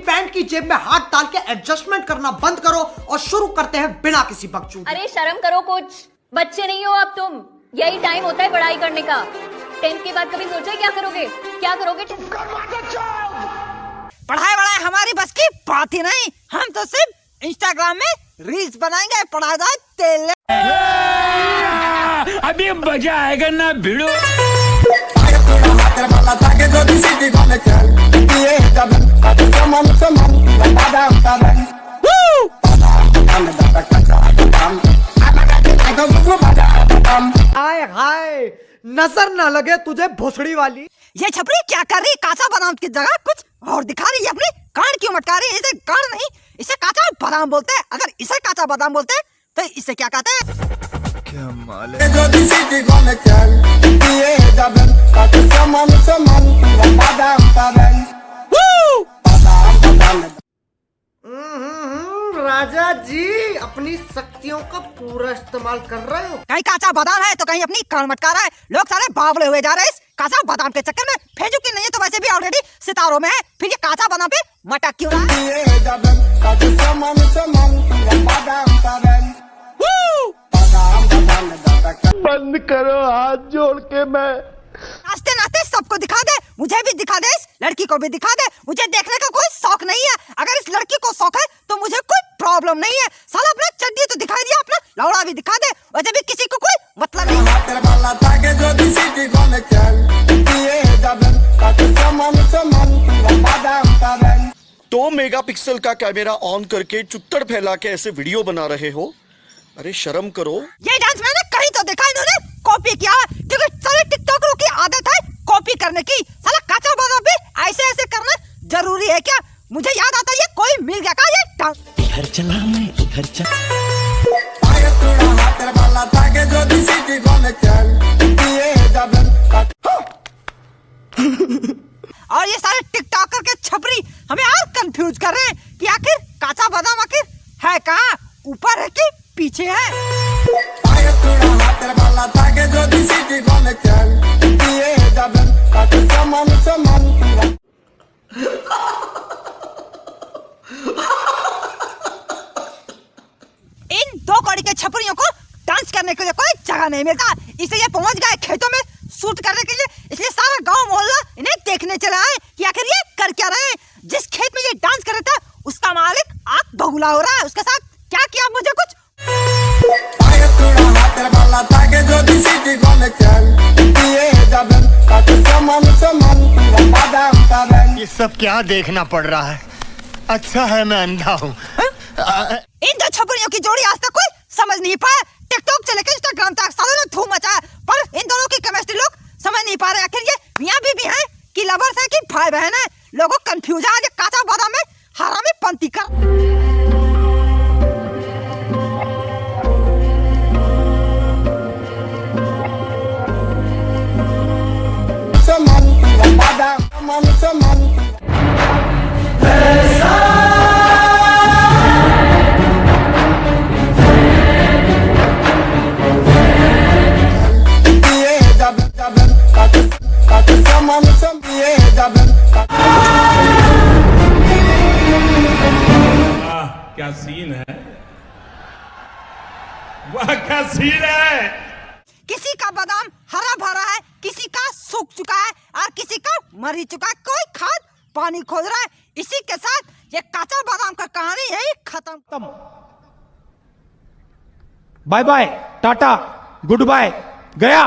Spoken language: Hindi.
जेब में हाथ डाल के एडजस्टमेंट करना बंद करो और शुरू करते हैं बिना किसी बकचोदी। अरे शर्म करो कुछ। बच्चे नहीं हो अब तुम। यही टाइम होता है पढ़ाई करने का। टेंथ के बाद कभी सोचा क्या करोगे? क्या करोगे? पढ़ाई वढ़ाई हमारी बस की बात ही नहीं। हम तो सिर्फ़ इंस्टाग्राम में रील्स बनाएँगे पढ़ाई जाए तेल अभी मज़ा आएगा ना भिड़ो। हाय हाय नज़र ना लगे तुझे भोसड़ी वाली। ये छपरी क्या कर रही? काचा बादाम की जगह कुछ और दिखा रही है अपनी? कान क्यों मटका रही है? इसे कान नहीं इसे काचा बादाम बोलते हैं। अगर इसे काचा बादाम बोलते हैं तो इसे क्या कहते हैं? हम्म, जी अपनी शक्तियों का पूरा इस्तेमाल कर रहे हो? कहीं काचा बादाम है तो कहीं अपनी कान मटका रहा है। लोग सारे बावले हुए जा रहे हैं इस काचा बादाम के चक्कर में। फेजू की नहीं है तो वैसे भी ऑलरेडी सितारों में है। फिर ये काचा बादाम पे मटक क्यों रहा है? बंद करो हाथ जोड़ के मैं। नाचते नाचते सबको दिखा दे। मुझे भी दिखा दे इस लड़की को भी दिखा दे। मुझे देखने का मेगापिक्सल का कैमरा ऑन करके चुत्तड़ फैला के ऐसे वीडियो बना रहे हो? अरे शर्म करो। ये डांस मैंने कहीं तो देखा इन्होंने कॉपी किया क्योंकि सारे टिकटॉकरों की आदत है कॉपी करने की। साला काचा बादाम भी ऐसे ऐसे करना ज़रूरी है क्या? मुझे याद आता है ये कोई मिल गया का ये डांस? इधर चला मैं इधर चला। और ये सारे टिकटॉकर के छपरी हमें और कंफ्यूज कर रहे हैं कि आखिर काचा बादाम आखिर है कहाँ? ऊपर है कि पीछे है? इन दो कौड़ी के छपरियों को डांस करने के लिए कोई जगह नहीं मिलता। इसलिए ये पहुँच गए खेतों में शूट करने के लिए इसलिए सारा गाँव मोहल्ला इन्हें देखने चला है कि आखिर ये कर क्या रहे हैं जिस खेत में ये डांस कर रहा था उसका मालिक आग हो रहा है उसके साथ क्या किया मुझे कुछ? ये सब क्या देखना पड़ रहा है? अच्छा है मैं अंधा हूँ। इन दो छपरियों की जोड़ी आज तक कोई समझ नहीं पाया। टिकटॉक से लेकर इंस्टाग्राम तक सालों ने धूम मचाया पर इन दोनों की केमिस्ट्री लोग समझ नहीं पा रहे आखिर ये मियाँ बीबी हैं कि लवर्स हैं कि भाई बहन है? लोगों कंफ्यूज है काचा बादाम में हरामी पंती कर क्या सीन है? वाह क्या सीन है? किसी का बादाम हरा भरा है किसी का सूख चुका है और किसी का मर ही चुका है। कोई खाद पानी खोद रहा है। इसी के साथ ये काचा बादाम का कहानी यही खत्म। Bye bye tata good bye गया।